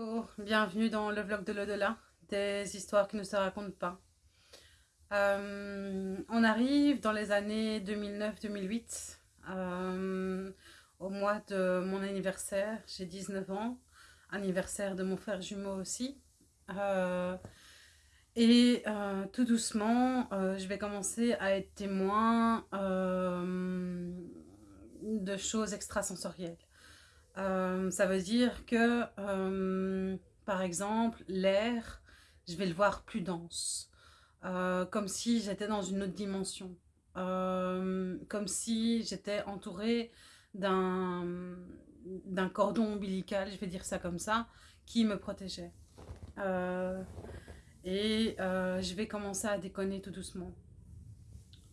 Bonjour, bienvenue dans le vlog de l'au-delà, des histoires qui ne se racontent pas. Euh, on arrive dans les années 2009-2008, euh, au mois de mon anniversaire, j'ai 19 ans, anniversaire de mon frère jumeau aussi. Euh, et tout doucement, je vais commencer à être témoin de choses extrasensorielles. Euh, ça veut dire que, euh, par exemple, l'air, je vais le voir plus dense. Euh, comme si j'étais dans une autre dimension. comme si j'étais entourée d'un cordon ombilical, je vais dire ça comme ça, qui me protégeait. et je vais commencer à déconner tout doucement.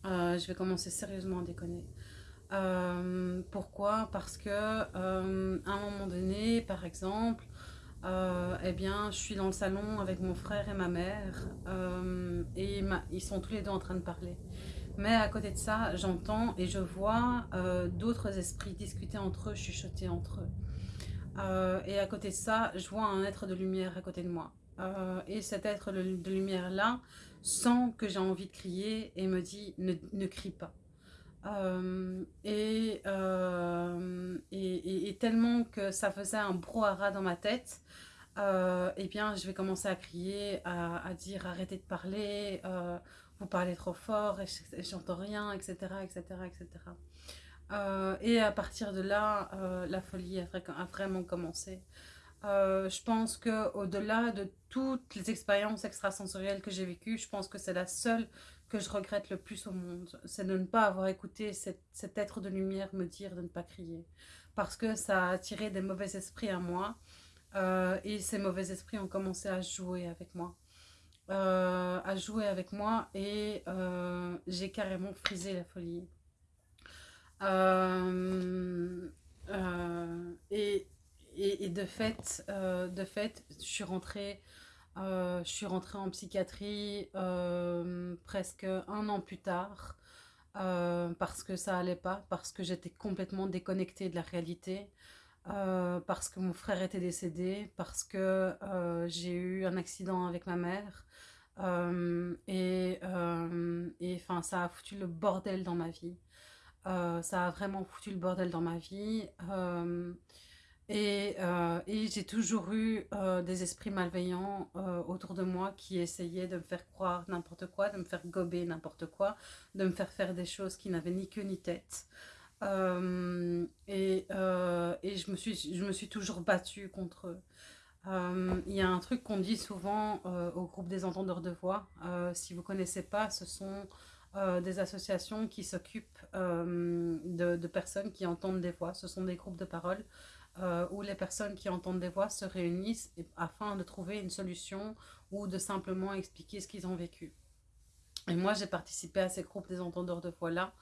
je vais commencer sérieusement à déconner. Euh, pourquoi? Parce que euh, à un moment donné, par exemple, euh, eh bien, je suis dans le salon avec mon frère et ma mère et ils sont tous les deux en train de parler. Mais à côté de ça, j'entends et je vois d'autres esprits discuter entre eux, chuchoter entre eux. et à côté de ça, je vois un être de lumière à côté de moi. et cet être de lumière-là sent que j'ai envie de crier et me dit ne, ne crie pas. Euh, euh, et, et, tellement que ça faisait un brouhaha dans ma tête, euh, eh bien, je vais commencer à crier, à, dire arrêtez de parler, vous parlez trop fort, et j'entends rien, etc., etc., etc. et à partir de là, la folie a, vraiment commencé. Je pense qu'au-delà de toutes les expériences extrasensorielles que j'ai vécues, je pense que c'est la seule que je regrette le plus au monde, c'est de ne pas avoir écouté cet, être de lumière me dire de ne pas crier. Parce que ça a attiré des mauvais esprits à moi. Euh, et ces mauvais esprits ont commencé à jouer avec moi. Euh, à jouer avec moi et euh, j'ai carrément frisé la folie. Et, et, de fait, de fait, je suis rentrée euh, je suis rentrée en psychiatrie euh, presque un an plus tard euh, parce que ça allait pas, parce que j'étais complètement déconnectée de la réalité, parce que mon frère était décédé, parce que j'ai eu un accident avec ma mère et ça a foutu le bordel dans ma vie. ça a vraiment foutu le bordel dans ma vie. Euh, et, j'ai toujours eu euh, des esprits malveillants euh, autour de moi qui essayaient de me faire croire n'importe quoi, de me faire gober n'importe quoi, de me faire faire des choses qui n'avaient ni queue ni tête. et, et je, me suis, je me suis toujours battue contre eux. Il y a un truc qu'on dit souvent au groupe des entendeurs de voix. si vous ne connaissez pas, ce sont des associations qui s'occupent de, de, personnes qui entendent des voix. Ce sont des groupes de parole euh, où les personnes qui entendent des voix se réunissent afin de trouver une solution ou de simplement expliquer ce qu'ils ont vécu. Et moi, j'ai participé à ces groupes des entendeurs de voix-là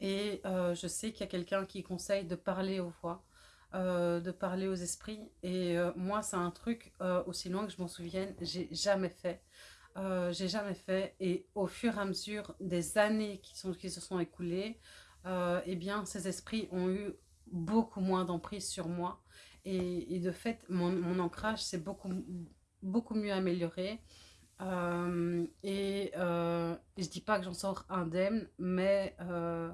et euh, je sais qu'il y a quelqu'un qui conseille de parler aux voix, euh, de parler aux esprits. Et moi, c'est un truc, aussi loin que je m'en souvienne, j'ai jamais fait. j'ai jamais fait et au fur et à mesure des années qui, sont, qui se sont écoulées, eh bien, ces esprits ont eu beaucoup moins d'emprise sur moi. Et, de fait, mon, ancrage s'est beaucoup, beaucoup mieux amélioré. Euh, et euh, je dis pas que j'en sors indemne, mais euh,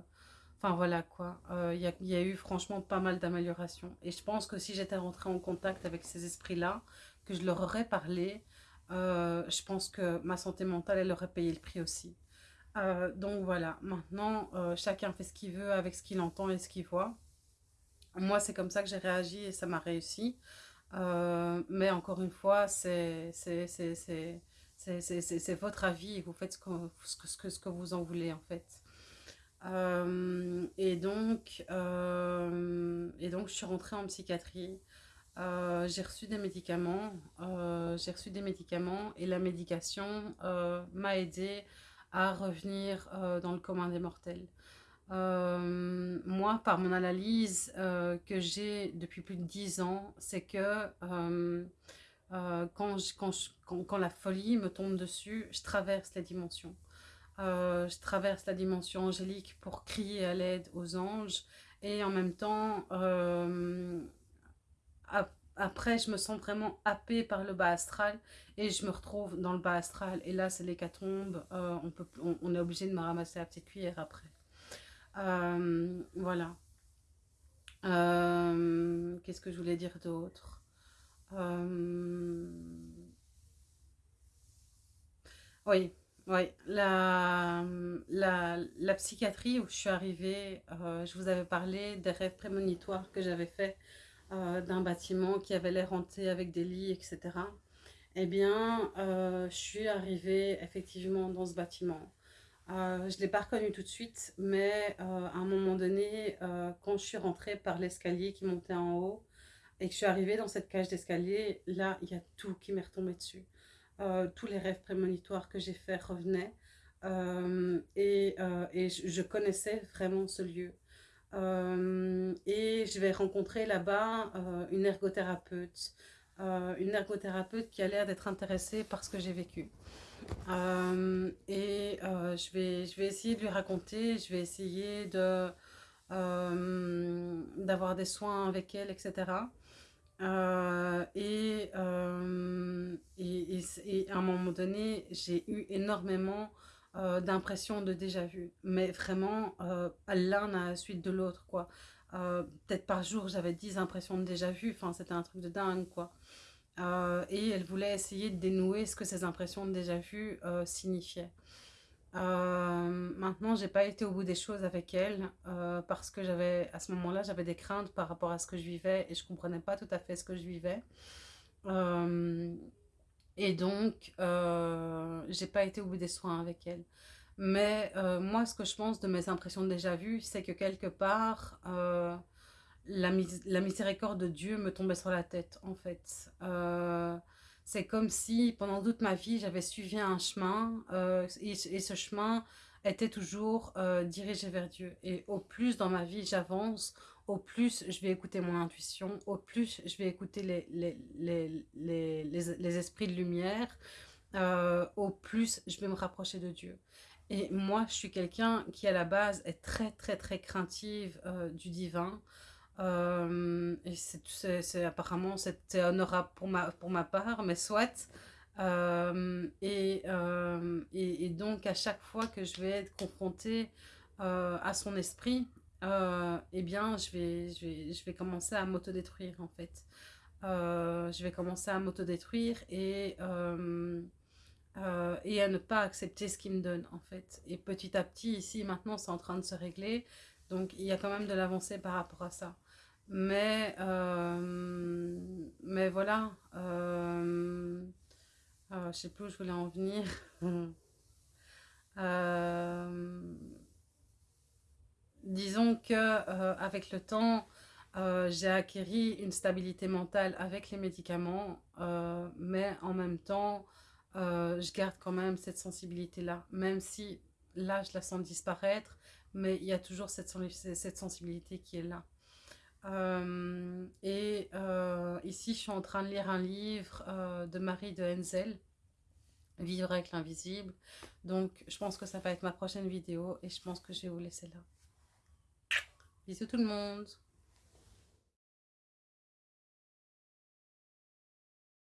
enfin voilà quoi. Il y, y, a eu franchement pas mal d'améliorations. Et je pense que si j'étais rentrée en contact avec ces esprits-là, que je leur aurais parlé, je pense que ma santé mentale, elle aurait payé le prix aussi. donc voilà, maintenant, chacun fait ce qu'il veut avec ce qu'il entend et ce qu'il voit. Moi, c'est comme ça que j'ai réagi et ça m'a réussi. Euh, mais encore une fois, c'est votre avis et vous faites ce que, ce, que, ce que vous en voulez en fait. Euh, et, donc, euh, et donc, je suis rentrée en psychiatrie. j'ai reçu des médicaments. j'ai reçu des médicaments et la médication m'a aidé à revenir dans le commun des mortels. Euh, moi, par mon analyse euh, que j'ai depuis plus de 10 ans, c'est que euh, quand, la folie me tombe dessus, je traverse les dimensions. je traverse la dimension angélique pour crier à l'aide aux anges et en même temps, après, je me sens vraiment happée par le bas astral et je me retrouve dans le bas astral. Et là, c'est l'hécatombe. On, peut, on, est obligé de me ramasser la petite cuillère après. Euh, voilà. Euh, qu'est-ce que je voulais dire d'autre? Oui, oui. La, la, psychiatrie où je suis arrivée, je vous avais parlé des rêves prémonitoires que j'avais fait euh, d'un bâtiment qui avait l'air hanté avec des lits, etc. Eh bien, euh, je suis arrivée effectivement dans ce bâtiment. Euh, je ne l'ai pas reconnu tout de suite, mais à un moment donné, quand je suis rentrée par l'escalier qui montait en haut et que je suis arrivée dans cette cage d'escalier, là, il y a tout qui m'est retombé dessus. tous les rêves prémonitoires que j'ai faits revenaient. et, je, connaissais vraiment ce lieu. Euh, et je vais rencontrer là-bas euh, une ergothérapeute. Euh, une ergothérapeute qui a l'air d'être intéressée par ce que j'ai vécu. et je, vais, je vais essayer de lui raconter, je vais essayer de d'avoir des soins avec elle, etc. et, et, et, à un moment donné, j'ai eu énormément euh, d'impression de déjà vu. Mais vraiment, euh, l'un à la suite de l'autre, quoi. Euh, peut-être par jour, j'avais 10 impressions de déjà vu. Enfin, c'était un truc de dingue, quoi. et elle voulait essayer de dénouer ce que ces impressions de déjà vu signifiaient. maintenant, j'ai pas été au bout des choses avec elle parce que j'avais, à ce moment-là, j'avais des craintes par rapport à ce que je vivais et je comprenais pas tout à fait ce que je vivais. Et donc, euh, j'ai pas été au bout des soins avec elle. Mais euh, moi, ce que je pense de mes impressions déjà vues, c'est que quelque part, euh, la, miséricorde de Dieu me tombait sur la tête, en fait. Euh, c'est comme si, pendant toute ma vie, j'avais suivi un chemin, et, ce chemin était toujours dirigé vers Dieu. Et au plus dans ma vie j'avance, au plus je vais écouter mon intuition, au plus je vais écouter les, esprits de lumière, au plus je vais me rapprocher de Dieu. Et moi, je suis quelqu'un qui, à la base, est très, très, très craintive euh, du divin. Euh, c'est apparemment, c'est honorable pour ma, pour ma part, mais soit. et, et, et, donc, à chaque fois que je vais être confrontée à son esprit, euh, eh bien, je vais, je, vais, je vais commencer à m'autodétruire, en fait. Euh, je vais commencer à m'autodétruire et, euh, et à ne pas accepter ce qu'il me donne, en fait. Et petit à petit, ici, maintenant, c'est en train de se régler. Donc, il y a quand même de l'avancée par rapport à ça. Mais, mais voilà. je sais plus où je voulais en venir. disons que euh, avec le temps, euh, j'ai acquis une stabilité mentale avec les médicaments, euh, mais en même temps, je garde quand même cette sensibilité-là, même si là, je la sens disparaître, mais il y a toujours cette, cette sensibilité qui est là. et ici, je suis en train de lire un livre de Marie de Henzel, Vivre avec l'invisible. Donc, je pense que ça va être ma prochaine vidéo et je pense que je vais vous laisser là. Bisous tout le monde